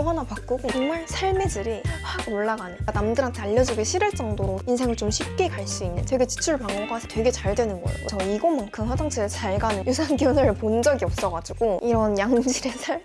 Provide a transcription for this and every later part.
이거 하나 바꾸고 정말 삶의 질이 확 올라가는 남들한테 알려주기 싫을 정도로 인생을 좀 쉽게 갈 수 있는 되게 지출 방어가 되게 잘 되는 거예요. 저 이것만큼 화장실 잘 가는 유산균을 본 적이 없어가지고 이런 양질의 살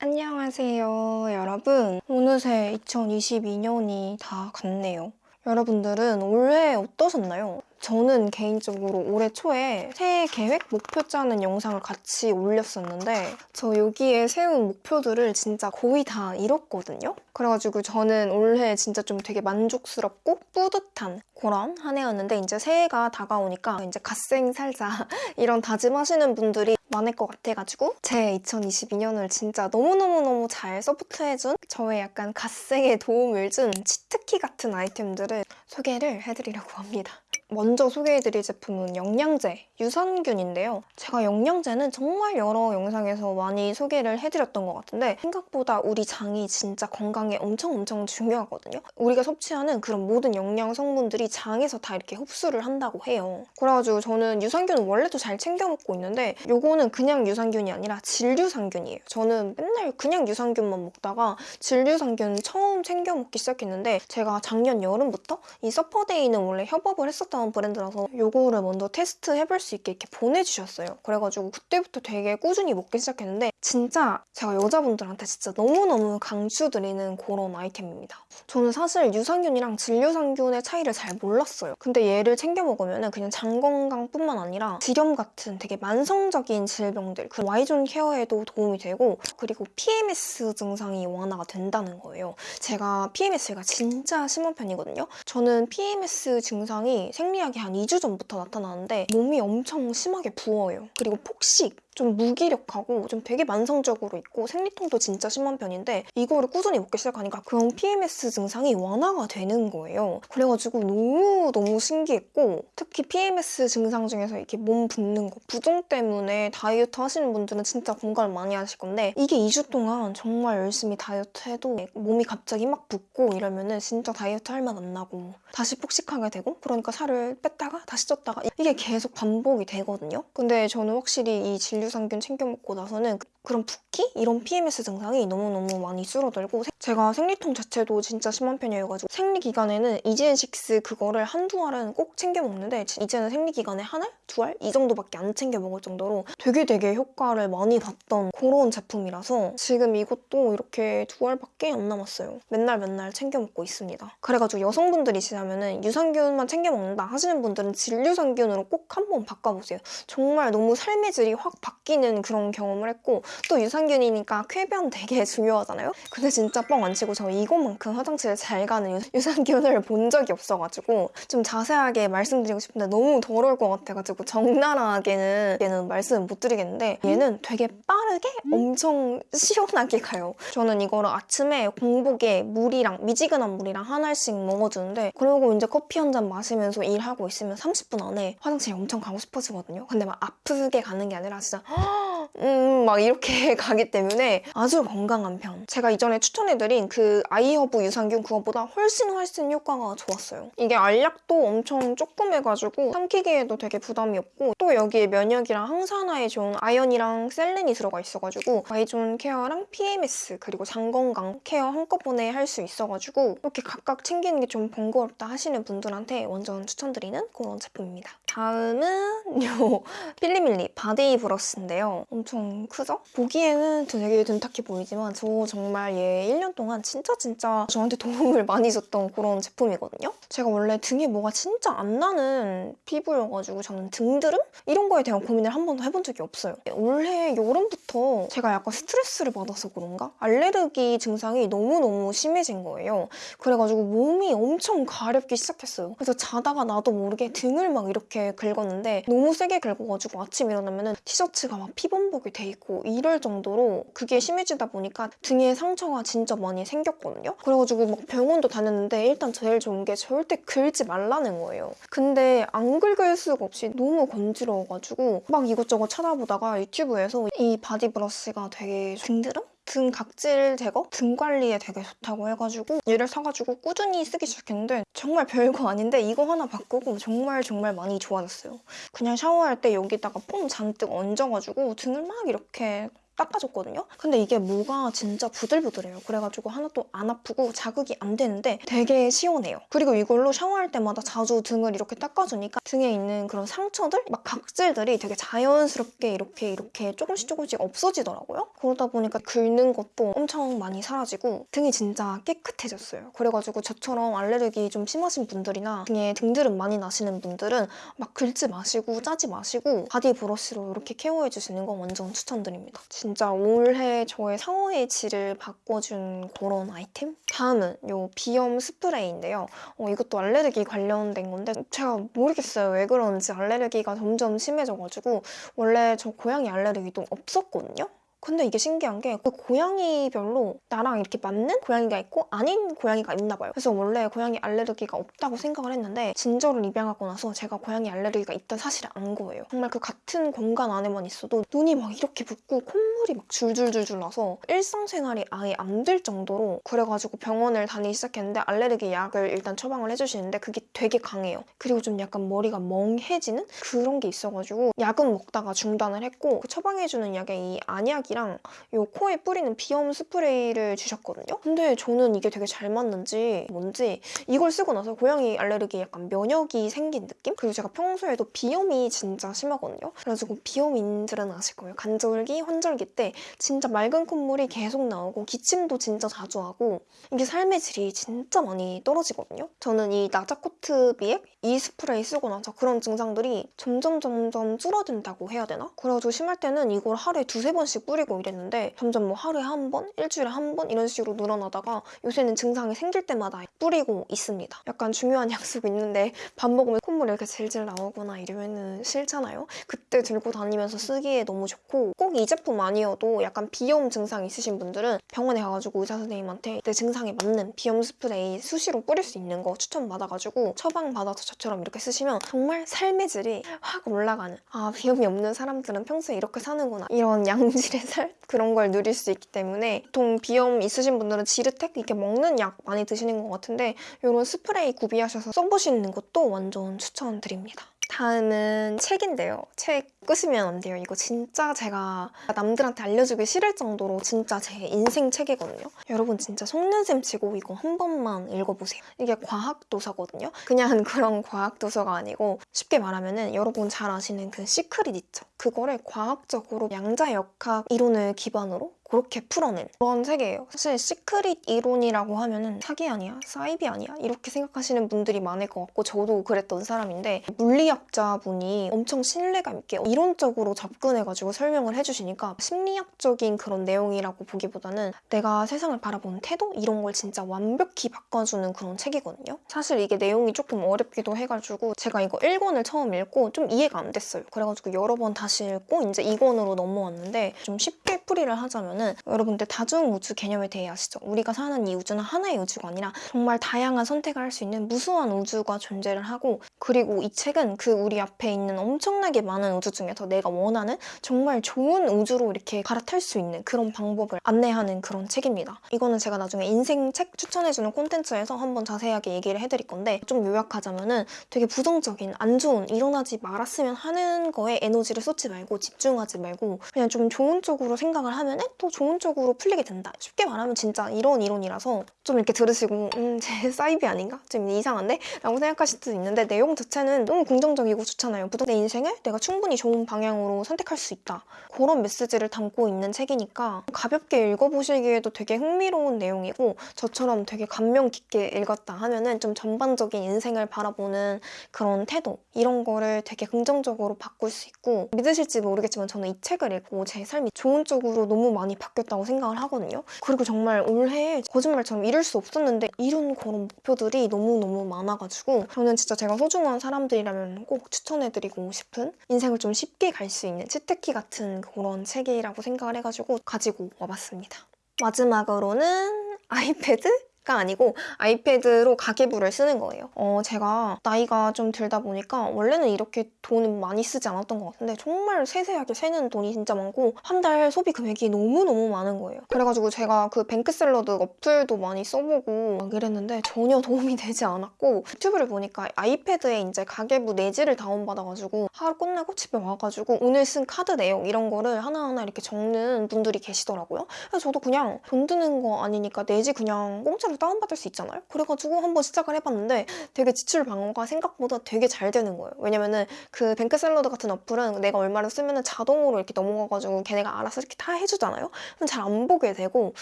안녕하세요 여러분 어느새 2022년이 다 갔네요 여러분들은 올해 어떠셨나요? 저는 개인적으로 올해 초에 새해 계획, 목표 짜는 영상을 같이 올렸었는데 저 여기에 세운 목표들을 진짜 거의 다 이뤘거든요? 그래가지고 저는 올해 진짜 좀 되게 만족스럽고 뿌듯한 그런 한 해였는데 이제 새해가 다가오니까 이제 갓생 살자 이런 다짐하시는 분들이 많을 것 같아가지고 제 2022년을 진짜 너무너무너무 잘 서포트해준 저의 약간 갓생에 도움을 준 치트키 같은 아이템들을 소개를 해드리려고 합니다. 먼저 소개해드릴 제품은 영양제 유산균인데요. 제가 영양제는 정말 여러 영상에서 많이 소개를 해드렸던 것 같은데 생각보다 우리 장이 진짜 건강에 엄청 엄청 중요하거든요. 우리가 섭취하는 그런 모든 영양 성분들이 장에서 다 이렇게 흡수를 한다고 해요. 그래가지고 저는 유산균은 원래도 잘 챙겨 먹고 있는데 요거는 그냥 유산균이 아니라 진류산균이에요. 저는 맨날 그냥 유산균만 먹다가 진류산균 처음 챙겨 먹기 시작했는데 제가 작년 여름부터 이 서퍼데이는 원래 협업을 했었던 브랜드라서 요거를 먼저 테스트 해볼 수 있게 이렇게 보내주셨어요. 그래가지고 그때부터 되게 꾸준히 먹기 시작했는데 진짜 제가 여자분들한테 진짜 너무너무 강추드리는 그런 아이템입니다. 저는 사실 유산균이랑 질유산균의 차이를 잘 몰랐어요. 근데 얘를 챙겨 먹으면 그냥 장 건강뿐만 아니라 질염 같은 되게 만성적인 질병들 그 Y존 care에도 도움이 되고 그리고 PMS 증상이 완화가 된다는 거예요. 제가 PMS가 진짜 심한 편이거든요. 저는 PMS 증상이 생리하기 한 2주 전부터 나타나는데 몸이 엄청 심하게 부어요. 그리고 폭식 좀 무기력하고 좀 되게 만성적으로 있고 생리통도 진짜 심한 편인데 이거를 꾸준히 먹기 시작하니까 그런 PMS 증상이 완화가 되는 거예요. 그래가지고 너무너무 신기했고 특히 PMS 증상 중에서 이렇게 몸 붓는 거 부종 때문에 다이어트 하시는 분들은 진짜 공감을 많이 하실 건데 이게 2주 동안 정말 열심히 다이어트 해도 몸이 갑자기 막 붓고 이러면은 진짜 다이어트 할 맛 안 나고 다시 폭식하게 되고 그러니까 살을 뺐다가 다시 쪘다가 이게 계속 반복이 되거든요. 근데 저는 확실히 이 진 류상균 챙겨 먹고 나서는 그런 붓기? 이런 PMS 증상이 너무너무 많이 줄어들고 제가 생리통 자체도 진짜 심한 편이어가지고 생리 기간에는 이지엔식스 그거를 한두 알은 꼭 챙겨 먹는데 이제는 생리 기간에 한 알? 두 알? 이 정도밖에 안 챙겨 먹을 정도로 되게 되게 효과를 많이 봤던 그런 제품이라서 지금 이것도 이렇게 두 알밖에 안 남았어요. 맨날 맨날 챙겨 먹고 있습니다. 그래가지고 여성분들이시라면 유산균만 챙겨 먹는다 하시는 분들은 진류산균으로 꼭 한번 바꿔보세요. 정말 너무 삶의 질이 확 바뀌 는 그런 경험을 했고 또 유산균이니까 쾌변 되게 중요하잖아요? 근데 진짜 뻥 안 치고 저 이것만큼 화장실에 잘 가는 유- 유산균을 본 적이 없어가지고 좀 자세하게 말씀드리고 싶은데 너무 더러울 것 같아가지고 적나라하게는 얘는 말씀을 못 드리겠는데 얘는 되게 빠르게 엄청 시원하게 가요. 저는 이거를 아침에 공복에 물이랑 미지근한 물이랑 한 알씩 먹어주는데 그리고 이제 커피 한 잔 마시면서 일하고 있으면 30분 안에 화장실에 엄청 가고 싶어지거든요. 근데 막 아프게 가는 게 아니라 진짜 哦 음, 막 이렇게 가기 때문에 아주 건강한 편. 제가 이전에 추천해드린 그 아이허브 유산균 그거보다 훨씬 훨씬 효과가 좋았어요. 이게 알약도 엄청 조그매가지고 삼키기에도 되게 부담이 없고 또 여기에 면역이랑 항산화에 좋은 아연이랑 셀렌이 들어가 있어가지고 Y존 care랑 PMS 그리고 장건강 care 한꺼번에 할 수 있어가지고 이렇게 각각 챙기는 게 좀 번거롭다 하시는 분들한테 완전 추천드리는 그런 제품입니다. 다음은 요 필리밀리 body brush인데요. 엄청 크죠? 보기에는 되게 둔탁해 보이지만 저 정말 얘 1년 동안 진짜 진짜 저한테 도움을 많이 줬던 그런 제품이거든요. 제가 원래 등에 뭐가 진짜 안 나는 피부여가지고 저는 등드름? 이런 거에 대한 고민을 한 번도 해본 적이 없어요. 올해 여름부터 제가 약간 스트레스를 받아서 그런가? 알레르기 증상이 너무너무 심해진 거예요. 그래가지고 몸이 엄청 가렵기 시작했어요. 그래서 자다가 나도 모르게 등을 막 이렇게 긁었는데 너무 세게 긁어가지고 아침 일어나면은 티셔츠가 막 피범벅 이 돼 있고 이럴 정도로 그게 심해지다 보니까 등에 상처가 진짜 많이 생겼거든요. 그래가지고 막 병원도 다녔는데 일단 제일 좋은 게 절대 긁지 말라는 거예요. 근데 안 긁을 수가 없이 너무 간지러워가지고 막 이것저것 찾아보다가 유튜브에서 이 body brush가 되게 등드름? 등 각질 제거? 등 관리에 되게 좋다고 해가지고 얘를 사가지고 꾸준히 쓰기 시작했는데 정말 별거 아닌데 이거 하나 바꾸고 정말 정말 많이 좋아졌어요. 그냥 샤워할 때 여기다가 폼 잔뜩 얹어가지고 등을 막 이렇게 닦아줬거든요. 근데 이게 모가 진짜 부들부들해요. 그래가지고 하나도 안 아프고 자극이 안 되는데 되게 시원해요. 그리고 이걸로 샤워할 때마다 자주 등을 이렇게 닦아주니까 등에 있는 그런 상처들, 막 각질들이 되게 자연스럽게 이렇게 이렇게 조금씩 조금씩 없어지더라고요. 그러다 보니까 긁는 것도 엄청 많이 사라지고 등이 진짜 깨끗해졌어요. 그래가지고 저처럼 알레르기 좀 심하신 분들이나 등에 등드름 많이 나시는 분들은 막 긁지 마시고 짜지 마시고 body brush로 이렇게 care해주시는 거 완전 추천드립니다. 진짜 올해 저의 삶의 질을 바꿔준 그런 아이템? 다음은 이 비염 스프레이인데요. 어, 이것도 알레르기 관련된 건데 제가 모르겠어요. 왜 그런지 알레르기가 점점 심해져가지고 원래 저 고양이 알레르기도 없었거든요. 근데 이게 신기한 게 그 고양이별로 나랑 이렇게 맞는 고양이가 있고 아닌 고양이가 있나 봐요. 그래서 원래 고양이 알레르기가 없다고 생각을 했는데 진저를 입양하고 나서 제가 고양이 알레르기가 있다는 사실을 안 거예요. 정말 그 같은 공간 안에만 있어도 눈이 막 이렇게 붓고 콧물이 막 줄줄줄줄 나서 일상생활이 아예 안 될 정도로 그래가지고 병원을 다니기 시작했는데 알레르기 약을 일단 처방을 해주시는데 그게 되게 강해요. 그리고 좀 약간 머리가 멍해지는 그런 게 있어가지고 약은 먹다가 중단을 했고 그 처방해주는 약에 이 안약이 랑 요 코에 뿌리는 비염 스프레이를 주셨거든요. 근데 저는 이게 되게 잘 맞는지 뭔지 이걸 쓰고 나서 고양이 알레르기 약간 면역이 생긴 느낌? 그리고 제가 평소에도 비염이 진짜 심하거든요. 그래가지고 비염인들은 아실 거예요. 간절기, 환절기 때 진짜 맑은 콧물이 계속 나오고 기침도 진짜 자주 하고 이게 삶의 질이 진짜 많이 떨어지거든요. 저는 이 나자코트 비액 이 스프레이 쓰고 나서 그런 증상들이 점점 점점 줄어든다고 해야 되나? 그래가지고 심할 때는 이걸 하루에 두세 번씩 뿌리 고 이랬는데 점점 뭐 하루에 한 번, 일주일에 한 번 이런 식으로 늘어나다가 요새는 증상이 생길 때마다 뿌리고 있습니다. 약간 중요한 약속이 있는데 밥 먹으면 콧물 이렇게 질질 나오거나 이러면은 싫잖아요. 그때 들고 다니면서 쓰기에 너무 좋고 꼭 이 제품 아니어도 약간 비염 증상 있으신 분들은 병원에 가가지고 의사 선생님한테 내 증상에 맞는 비염 스프레이 수시로 뿌릴 수 있는 거 추천받아가지고 처방받아서 저처럼 이렇게 쓰시면 정말 삶의 질이 확 올라가는 아 비염이 없는 사람들은 평소에 이렇게 사는구나 이런 양질의 살 그런 걸 누릴 수 있기 때문에 보통 비염 있으신 분들은 지르텍 이렇게 먹는 약 많이 드시는 것 같은데 이런 스프레이 구비하셔서 써보시는 것도 완전 추천드립니다. 다음은 책인데요. 책 끄시면 안 돼요. 이거 진짜 제가 남들한테 알려주기 싫을 정도로 진짜 제 인생 책이거든요. 여러분 진짜 속는셈 치고 이거 한 번만 읽어보세요. 이게 과학 도서거든요. 그냥 그런 과학 도서가 아니고 쉽게 말하면 은 여러분 잘 아시는 그 시크릿 있죠. 그거를 과학적으로 양자역학 이론을 기반으로 그렇게 풀어낸 그런 책이에요. 사실 시크릿 이론이라고 하면은 사기 아니야? 사이비 아니야? 이렇게 생각하시는 분들이 많을 것 같고 저도 그랬던 사람인데 물리학자분이 엄청 신뢰감 있게 이론적으로 접근해가지고 설명을 해주시니까 심리학적인 그런 내용이라고 보기보다는 내가 세상을 바라보는 태도? 이런 걸 진짜 완벽히 바꿔주는 그런 책이거든요. 사실 이게 내용이 조금 어렵기도 해가지고 제가 이거 1권을 처음 읽고 좀 이해가 안 됐어요. 그래가지고 여러 번 다시 읽고 이제 2권으로 넘어왔는데 좀 쉽게 풀이를 하자면은 여러분들 다중우주 개념에 대해 아시죠? 우리가 사는 이 우주는 하나의 우주가 아니라 정말 다양한 선택을 할 수 있는 무수한 우주가 존재를 하고 그리고 이 책은 그 우리 앞에 있는 엄청나게 많은 우주 중에서 내가 원하는 정말 좋은 우주로 이렇게 갈아탈 수 있는 그런 방법을 안내하는 그런 책입니다. 이거는 제가 나중에 인생 책 추천해주는 콘텐츠에서 한번 자세하게 얘기를 해드릴 건데 좀 요약하자면은 되게 부정적인 안 좋은 일어나지 말았으면 하는 거에 에너지를 쏟지 말고 집중하지 말고 그냥 좀 좋은 쪽으로 생각 을 하면은 또 좋은 쪽으로 풀리게 된다. 쉽게 말하면 진짜 이런 이론이라서 좀 이렇게 들으시고 음, 제 사이비 아닌가? 좀 이상한데? 라고 생각하실 수도 있는데 내용 자체는 너무 긍정적이고 좋잖아요. 내 인생을 내가 충분히 좋은 방향으로 선택할 수 있다. 그런 메시지를 담고 있는 책이니까 가볍게 읽어보시기에도 되게 흥미로운 내용이고 저처럼 되게 감명 깊게 읽었다 하면은 좀 전반적인 인생을 바라보는 그런 태도 이런 거를 되게 긍정적으로 바꿀 수 있고 믿으실지 모르겠지만 저는 이 책을 읽고 제 삶이 좋은 쪽으로 너무 많이 바뀌었다고 생각을 하거든요. 그리고 정말 올해 거짓말처럼 이룰 수 없었는데 이룬 그런 목표들이 너무너무 많아가지고 저는 진짜 제가 소중한 사람들이라면 꼭 추천해드리고 싶은 인생을 좀 쉽게 갈 수 있는 치트키 같은 그런 책이라고 생각을 해가지고 가지고 와봤습니다. 마지막으로는 아이패드? 가 아니고 아이패드로 가계부를 쓰는 거예요. 어, 제가 나이가 좀 들다 보니까 원래는 이렇게 돈을 많이 쓰지 않았던 것 같은데 정말 세세하게 새는 돈이 진짜 많고 한 달 소비 금액이 너무너무 많은 거예요. 그래가지고 제가 그 뱅크샐러드 어플도 많이 써보고 막 이랬는데 전혀 도움이 되지 않았고 유튜브를 보니까 아이패드에 이제 가계부 내지를 다운받아가지고 하루 끝나고 집에 와가지고 오늘 쓴 카드 내용 이런 거를 하나하나 이렇게 적는 분들이 계시더라고요. 그래서 저도 그냥 돈 드는 거 아니니까 내지 그냥 공짜로 다운받을 수 있잖아요. 그래가지고 한번 시작을 해봤는데 되게 지출 방어가 생각보다 되게 잘 되는 거예요. 왜냐면은 그 뱅크샐러드 같은 어플은 내가 얼마를 쓰면은 자동으로 이렇게 넘어가가지고 걔네가 알아서 이렇게 다 해주잖아요. 그럼 잘 안 보게 되고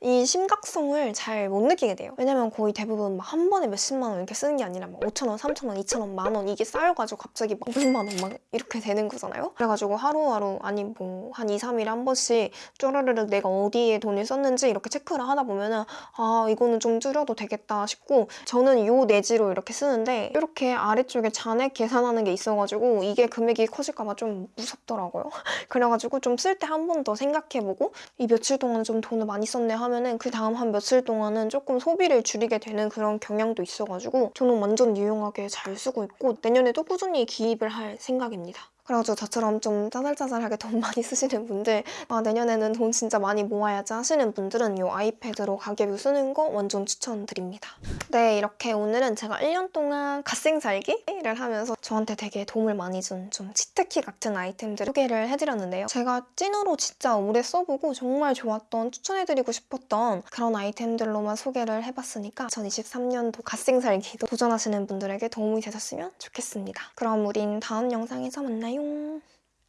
이 심각성을 잘 못 느끼게 돼요. 왜냐면 거의 대부분 막 한 번에 몇십만 원 이렇게 쓰는 게 아니라 막 5천 원, 3천 원, 2천 원, 만 원 이게 쌓여가지고 갑자기 막 500만 원 막 이렇게 되는 거잖아요. 그래가지고 하루하루 아니 뭐 한 2, 3일에 한 번씩 쪼르르르 내가 어디에 돈을 썼는지 이렇게 체크를 하다 보면은 아 이거는 좀 줄여도 되겠다 싶고 저는 요 내지로 이렇게 쓰는데 이렇게 아래쪽에 잔액 계산하는 게 있어가지고 이게 금액이 커질까봐 좀 무섭더라고요. 그래가지고 좀 쓸 때 한 번 더 생각해보고 이 며칠 동안 좀 돈을 많이 썼네 하면은 그 다음 한 며칠 동안은 조금 소비를 줄이게 되는 그런 경향도 있어가지고 저는 완전 유용하게 잘 쓰고 있고 내년에도 꾸준히 기입을 할 생각입니다. 그래가지고 저처럼 좀 짜잘짜잘하게 돈 많이 쓰시는 분들 아 내년에는 돈 진짜 많이 모아야지 하시는 분들은 이 아이패드로 가계부 쓰는 거 완전 추천드립니다. 네 이렇게 오늘은 제가 1년 동안 갓생 살기를 하면서 저한테 되게 도움을 많이 준 좀 치트키 같은 아이템들을 소개를 해드렸는데요. 제가 찐으로 진짜 오래 써보고 정말 좋았던 추천해드리고 싶었던 그런 아이템들로만 소개를 해봤으니까 2023년도 갓생 살기도 도전하시는 분들에게 도움이 되셨으면 좋겠습니다. 그럼 우린 다음 영상에서 만나요.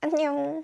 안녕.